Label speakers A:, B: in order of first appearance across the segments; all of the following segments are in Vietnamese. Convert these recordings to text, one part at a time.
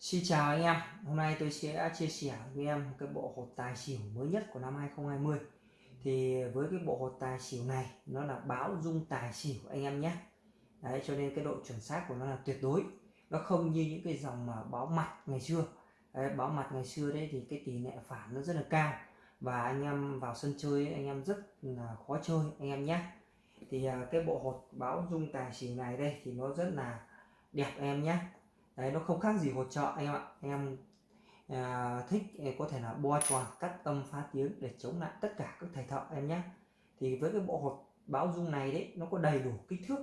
A: Xin chào anh em, hôm nay tôi sẽ chia sẻ với em một cái bộ hột tài xỉu mới nhất của năm 2020 Thì với cái bộ hột tài xỉu này nó là báo dung tài xỉu anh em nhé. Đấy cho nên cái độ chuẩn xác của nó là tuyệt đối. Nó không như những cái dòng mà báo mặt ngày xưa. Đấy, Báo mặt ngày xưa đấy thì cái tỷ lệ phản nó rất là cao. Và anh em vào sân chơi anh em rất là khó chơi anh em nhé. Thì à, cái bộ hột báo dung tài xỉu này đây thì nó rất là đẹp em nhé đấy nó không khác gì hỗ trợ anh em ạ. Em à, thích à, có thể là bo tròn cắt âm phá tiếng để chống lại tất cả các thầy thợ em nhé. Thì với cái bộ hột báo dung này đấy nó có đầy đủ kích thước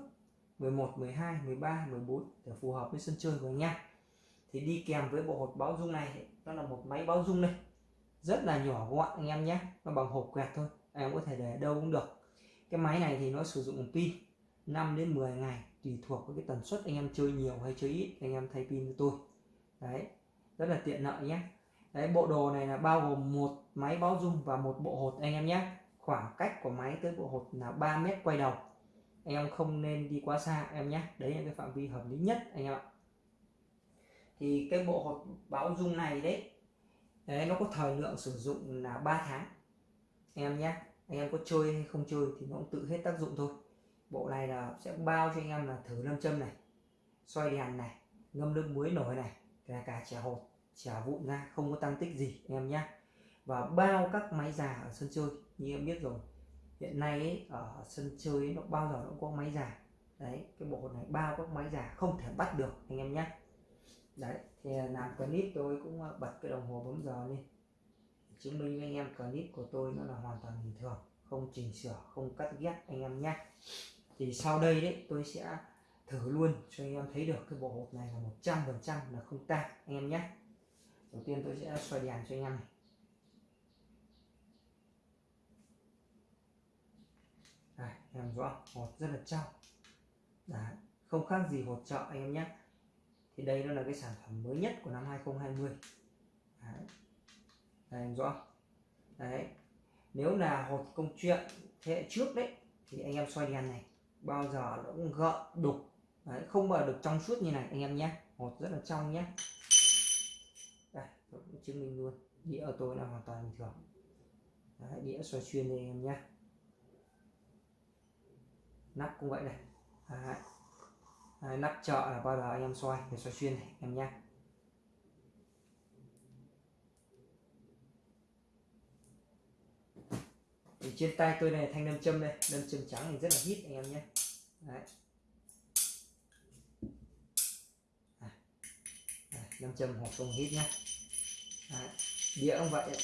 A: 11 12 13 14 để phù hợp với sân chơi của anh em thì đi kèm với bộ hột báo dung này nó là một máy báo dung đây rất là nhỏ gọn anh em nhé nó bằng hộp quẹt thôi em có thể để đâu cũng được. Cái máy này thì nó sử dụng pin. 5 đến 10 ngày tùy thuộc với cái tần suất anh em chơi nhiều hay chơi ít anh em thay pin cho tôi. Đấy rất là tiện lợi nhé đấy bộ đồ này là bao gồm một máy báo dung và một bộ hột anh em nhé khoảng cách của máy tới bộ hột là 3 mét quay đầu. Anh em không nên đi quá xa em nhé đấy là cái phạm vi hợp lý nhất anh em ạ. Thì cái bộ hột báo dung này đấy, đấy nó có thời lượng sử dụng là 3 tháng. Anh em nhé anh em có chơi hay không chơi thì nó cũng tự hết tác dụng thôi bộ này là sẽ bao cho anh em là thử nam châm này xoay đèn này ngâm nước muối nổi này kể cả chè hột chè vụn ra không có tăng tích gì anh em nhé. Và bao các máy già ở sân chơi như em biết rồi hiện nay ấy, ở sân chơi ấy, nó bao giờ nó cũng có máy già. Đấy cái bộ này bao các máy già không thể bắt được anh em nhé. Đấy thì làm clip tôi cũng ờ, bật cái đồng hồ bấm giờ lên. Chứng minh với anh em clip của tôi nó là hoàn toàn bình thường không chỉnh sửa không cắt ghép anh em nhé thì sau đây đấy tôi sẽ thử luôn cho anh em thấy được cái bộ hộp này là một trăm phần trăm là không tan anh em nhé. Đầu tiên tôi sẽ xoay đèn cho anh em này. Đây, em rõ hột rất là trong. Đấy, không khác gì hột chợ anh em nhé. Thì đây nó là cái sản phẩm mới nhất của năm 2020 Đấy. Đây, em rõ. Đấy. Nếu là hột công chuyện thế hệ trước đấy thì anh em xoay đèn này bao giờ nó cũng gợn đục. Đấy, không bao được trong suốt như này anh em nhé. Hột rất là trong nhé. Đây tôi cũng chứng minh luôn. Đĩa ở tôi là hoàn toàn bình thường. Đấy, đĩa xoay xuyên đây anh em nhé. Nắp cũng vậy này. Đấy. Đấy, nắp chợ là bao giờ anh em xoay để xoay xuyên này em nhé. Thì trên tay tôi này thanh nâm châm đây. Nâm châm trắng thì rất là hít anh em nhé. Đấy. À, à, nâm châm hoặc không hít nhé. Đấy. đĩa cũng vậy.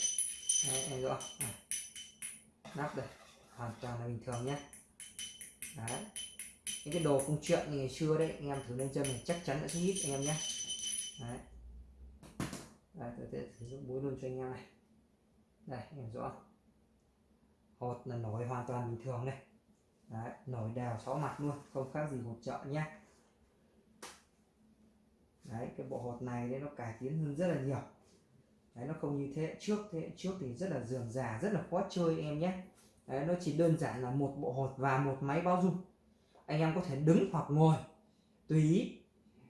A: Đấy, em rõ đấy. À, nắp đây. Hoàn toàn là bình thường nhé. Đấy. Những cái đồ công chuyện như ngày xưa đấy anh em thử nâm châm này chắc chắn sẽ hít anh em nhé. Đấy. Đấy, tôi sẽ sử dụng búa luôn cho anh em này. Đây em rõ hột là nổi hoàn toàn bình thường đây Đấy, nổi đều sáu mặt luôn không khác gì hột chợ nhé. Đấy cái bộ hột này đấy nó cải tiến hơn rất là nhiều. Đấy nó không như thế hệ trước thế hệ trước thì rất là dườm già rất là khó chơi em nhé. Đấy nó chỉ đơn giản là một bộ hột và một máy bao dung anh em có thể đứng hoặc ngồi tùy ý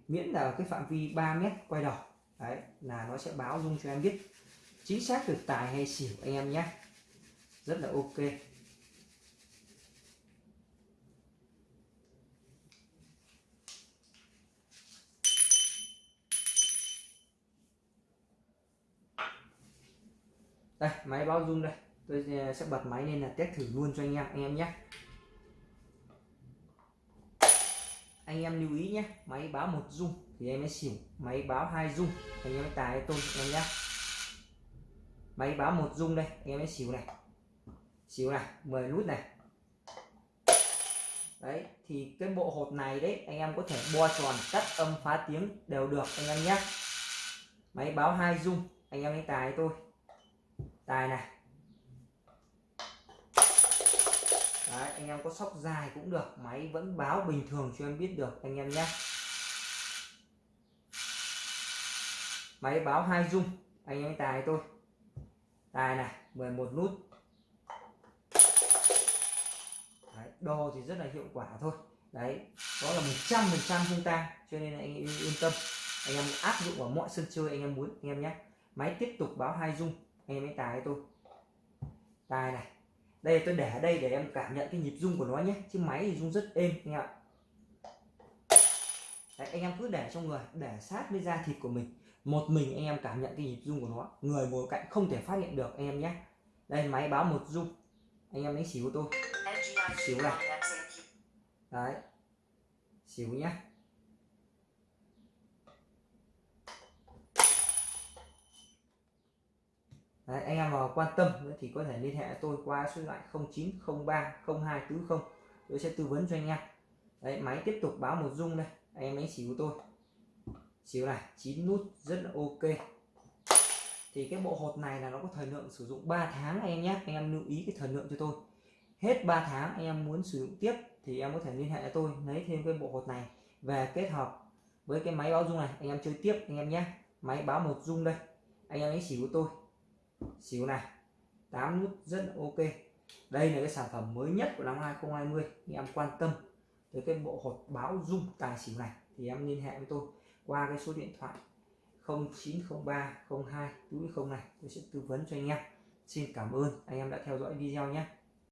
A: miễn là cái phạm vi 3 mét quay đầu. Đấy là nó sẽ báo dung cho em biết chính xác được tài hay xỉu anh em nhé rất là ok. Đây, máy báo rung đây. Tôi ờ, sẽ bật máy lên là test thử luôn cho anh em anh em nhé. Anh em lưu ý nhé, máy báo một rung thì em mới xỉu. Máy báo hai rung, anh em mới tài tôi em nhé. Máy báo một rung đây, anh em mới xỉu này xíu này 10 nút này. Đấy thì cái bộ hột này đấy anh em có thể bo tròn cắt âm phá tiếng đều được anh em nhé. Máy báo hai dung anh em lấy tài tôi tài này. Đấy, anh em có sóc dài cũng được máy vẫn báo bình thường cho em biết được anh em nhé. Máy báo hai dung anh em tài tôi tài này 11 nút. Đồ thì rất là hiệu quả thôi. Đấy đó là một trăm phần trăm không tan cho nên anh yên tâm. Anh em áp dụng vào mọi sân chơi anh em muốn anh em nhé. Máy tiếp tục báo hai dung anh em ấy tài tôi. Tài này đây tôi để ở đây để em cảm nhận cái nhịp rung của nó nhé chứ máy thì rung rất êm anh em ạ. Đấy, anh em cứ để trong người để sát với da thịt của mình. Một mình anh em cảm nhận cái nhịp rung của nó người ngồi cạnh không thể phát hiện được anh em nhé. Đây máy báo một rung anh em đánh xỉu của tôi. Xỉu này. Đấy. Xỉu nhé Đấy, anh em mà quan tâm thì có thể liên hệ tôi qua số điện thoại 0903 0240 tôi sẽ tư vấn cho anh em. Đấy máy tiếp tục báo một rung đây. Anh em đánh xỉu của tôi. Xíu này chín nút rất là ok thì cái bộ hột này là nó có thời lượng sử dụng 3 tháng anh em nhé. Anh em lưu ý cái thời lượng cho tôi. Hết 3 tháng anh em muốn sử dụng tiếp thì em có thể liên hệ với tôi, lấy thêm cái bộ hột này về kết hợp với cái máy báo dung này. Anh em chơi tiếp anh em nhé. Máy báo một dung đây. Anh em lấy xỉu của tôi. Xíu này 8 nút rất là ok. Đây là cái sản phẩm mới nhất của năm 2020 anh em quan tâm tới cái bộ hột báo dung tài xỉu này thì em liên hệ với tôi qua cái số điện thoại 0903 02 túi không này, tôi sẽ tư vấn cho anh em. Xin cảm ơn, anh em đã theo dõi video nhé.